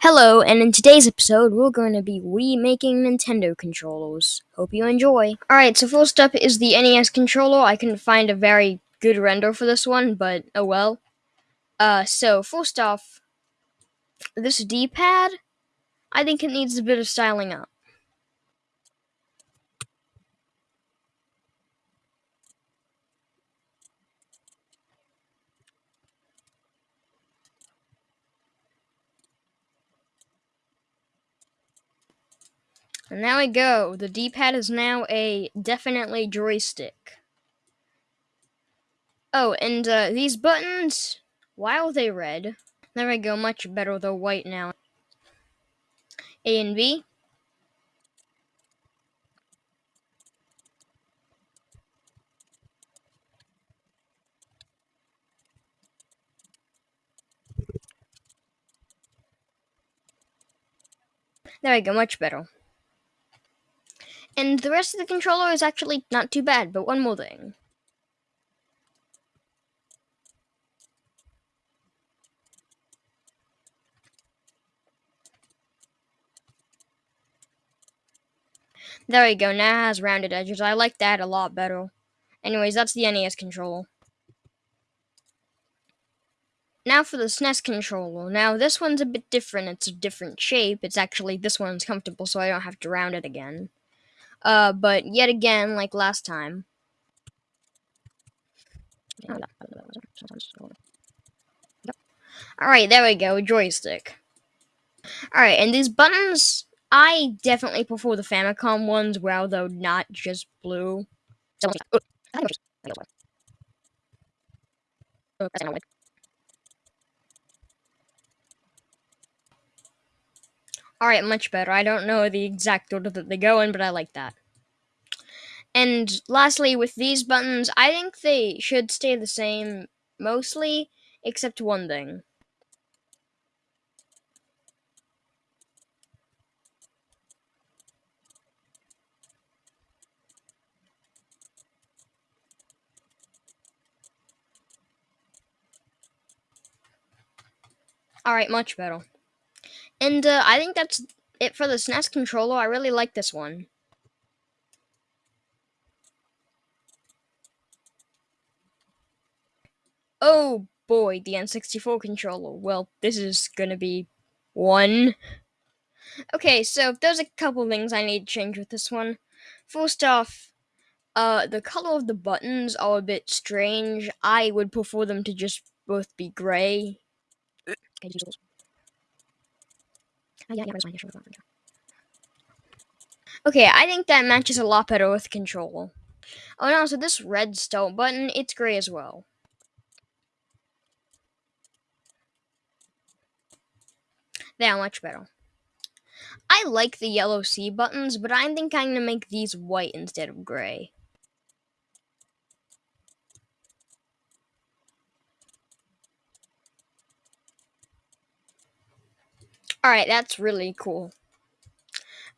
Hello, and in today's episode, we're going to be remaking Nintendo controllers. Hope you enjoy. Alright, so first up is the NES controller. I couldn't find a very good render for this one, but oh well. Uh, so first off, this D-pad, I think it needs a bit of styling up. And there we go. The D-pad is now a definitely joystick. Oh, and uh, these buttons, why are they red? There we go, much better. They're white now. A and B. There we go, much better. And the rest of the controller is actually not too bad, but one more thing. There we go, now has rounded edges. I like that a lot better. Anyways, that's the NES controller. Now for the SNES controller. Now this one's a bit different. It's a different shape. It's actually, this one's comfortable so I don't have to round it again. Uh, but yet again, like last time. Alright, there we go, joystick. Alright, and these buttons, I definitely prefer the Famicom ones, well, though not just blue. Alright, much better. I don't know the exact order that they go in, but I like that. And lastly, with these buttons, I think they should stay the same mostly, except one thing. Alright, much better. And uh, I think that's it for the SNES controller. I really like this one. Oh boy, the N64 controller. Well, this is gonna be one. Okay, so there's a couple things I need to change with this one. First off, uh, the color of the buttons are a bit strange. I would prefer them to just both be gray. Okay, I think that matches a lot better with control. Oh, and also this red start button, it's gray as well. Are much better. I like the yellow C buttons, but I think I'm going to make these white instead of gray. Alright, that's really cool.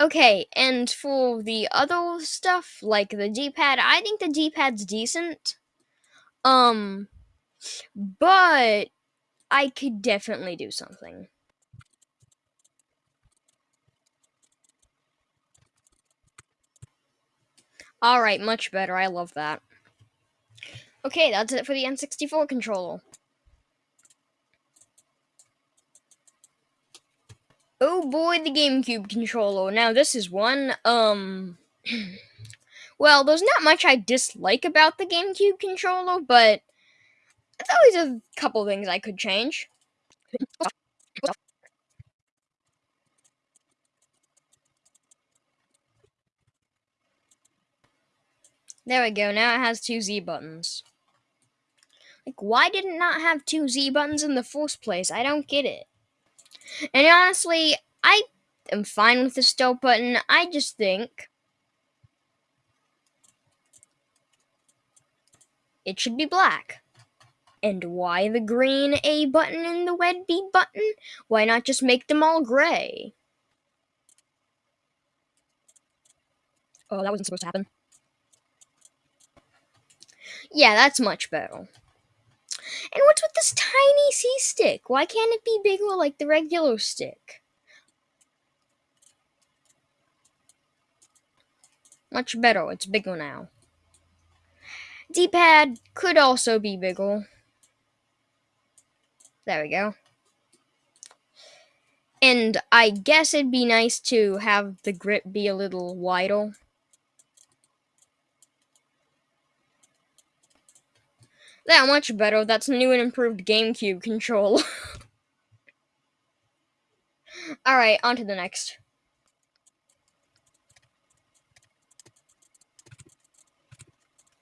Okay, and for the other stuff, like the D-pad, I think the D-pad's decent. Um, but I could definitely do something. Alright, much better. I love that. Okay, that's it for the N64 controller. The GameCube controller. Now this is one, um... well, there's not much I dislike about the GameCube controller, but... There's always a couple things I could change. There we go, now it has two Z buttons. Like, why did it not have two Z buttons in the first place? I don't get it. And honestly, I am fine with the stop button. I just think it should be black. And why the green A button and the red B button? Why not just make them all gray? Oh, that wasn't supposed to happen. Yeah, that's much better. And what's with this tiny C stick? Why can't it be bigger like the regular stick? Much better, it's bigger now. D-pad could also be bigger. There we go. And I guess it'd be nice to have the grip be a little wider. That much better. That's new and improved GameCube control. Alright, on to the next.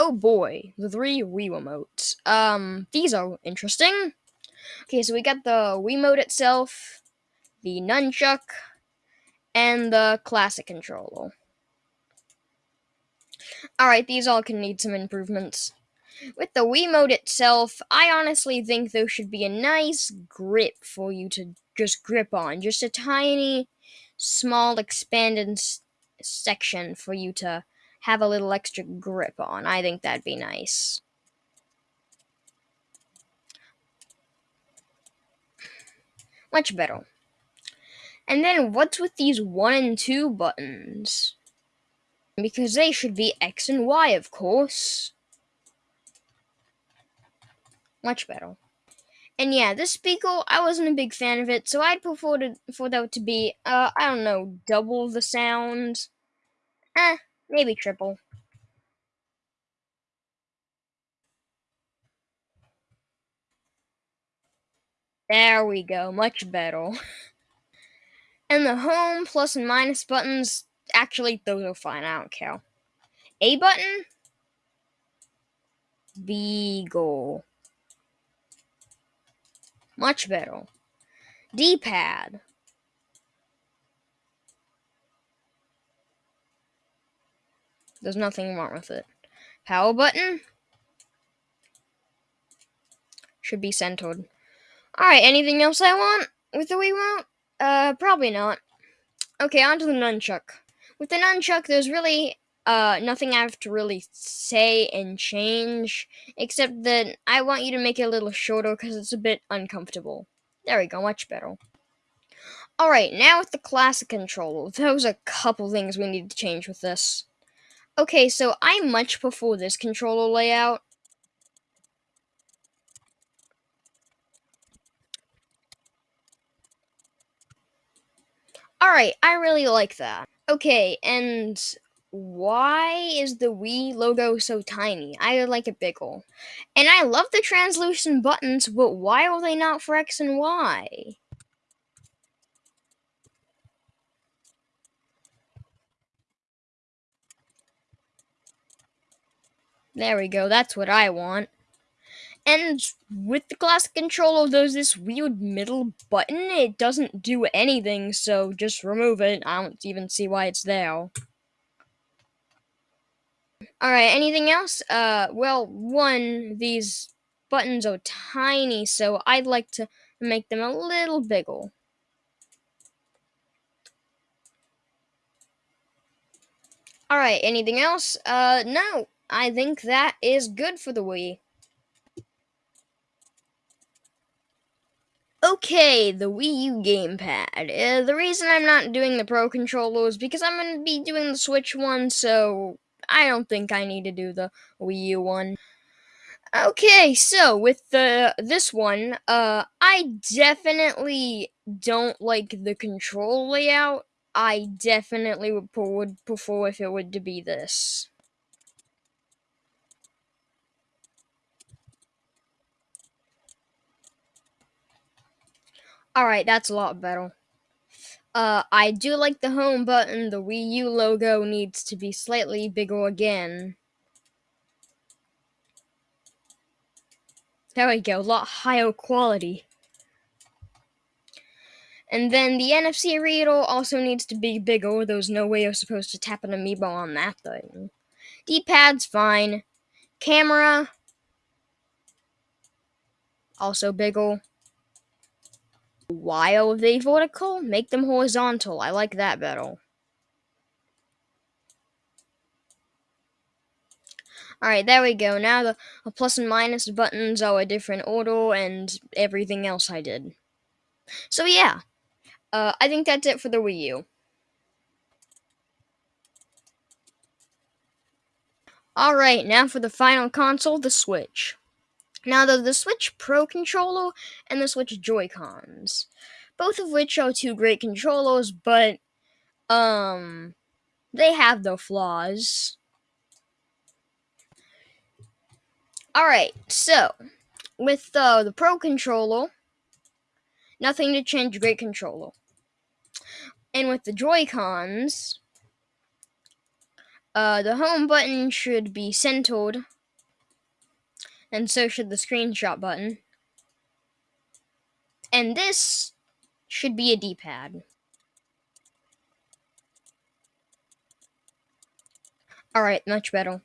Oh boy, the three Wii remotes. Um, these are interesting. Okay, so we got the Wiimote itself, the nunchuck, and the classic controller. Alright, these all can need some improvements. With the Wiimote itself, I honestly think there should be a nice grip for you to just grip on. Just a tiny, small, expanded section for you to have a little extra grip on. I think that'd be nice. Much better. And then what's with these 1 and 2 buttons? Because they should be X and Y, of course. Much better. And yeah, this speaker, I wasn't a big fan of it, so I'd prefer to, for that to be, uh, I don't know, double the sound. Eh, maybe triple. There we go, much better. and the home, plus and minus buttons, actually, those are fine, I don't care. A button, Beagle. Much better. D-pad. There's nothing wrong with it. Power button. Should be centered. Alright, anything else I want with the Wiimote? Uh, probably not. Okay, on to the nunchuck. With the nunchuck, there's really uh, nothing I have to really say and change, except that I want you to make it a little shorter because it's a bit uncomfortable. There we go, much better. Alright, now with the classic controller, there's a couple things we need to change with this. Okay, so I much prefer this controller layout. Alright, I really like that. Okay, and why is the Wii logo so tiny? I like it bigger. And I love the translucent buttons, but why are they not for X and Y? There we go, that's what I want. And with the classic controller, there's this weird middle button. It doesn't do anything, so just remove it. I don't even see why it's there. Alright, anything else? Uh, well, one, these buttons are tiny, so I'd like to make them a little bigger. Alright, anything else? Uh, no. I think that is good for the Wii. Okay, the Wii U gamepad. Uh, the reason I'm not doing the Pro Controller is because I'm going to be doing the Switch one, so I don't think I need to do the Wii U one. Okay, so with the this one, uh, I definitely don't like the control layout. I definitely would, would prefer if it would to be this. Alright, that's a lot better. Uh, I do like the home button. The Wii U logo needs to be slightly bigger again. There we go, a lot higher quality. And then the NFC reader also needs to be bigger. There's no way you're supposed to tap an amiibo on that thing. D-pad's fine. Camera, also bigger. Why are they vertical? Make them horizontal. I like that better. Alright, there we go. Now the, the plus and minus buttons are a different order and everything else I did. So yeah, uh, I think that's it for the Wii U. Alright, now for the final console, the Switch. Now, the, the Switch Pro controller and the Switch Joy-Cons, both of which are two great controllers, but, um, they have their flaws. Alright, so, with uh, the Pro controller, nothing to change, great controller. And with the Joy-Cons, uh, the home button should be centered, and so should the screenshot button. And this should be a D-pad. Alright, much better.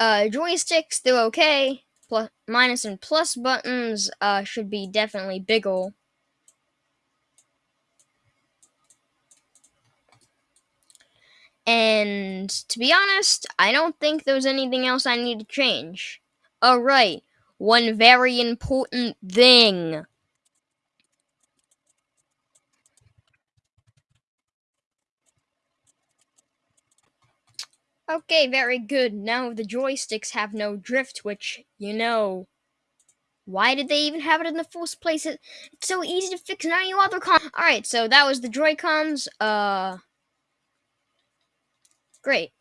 Uh, joysticks, they're okay. Plus, minus and plus buttons uh, should be definitely bigger. And to be honest, I don't think there's anything else I need to change. Alright, one very important thing. Okay, very good. Now the joysticks have no drift, which, you know, why did they even have it in the first place? It's so easy to fix now you other con- Alright, so that was the Joy-Cons. Uh, great.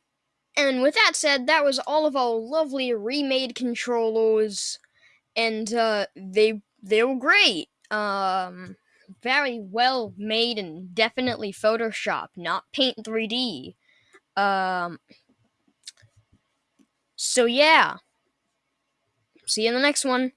And with that said, that was all of our lovely remade controllers. And, uh, they, they were great. Um, very well made and definitely Photoshop, not Paint 3D. Um, so yeah. See you in the next one.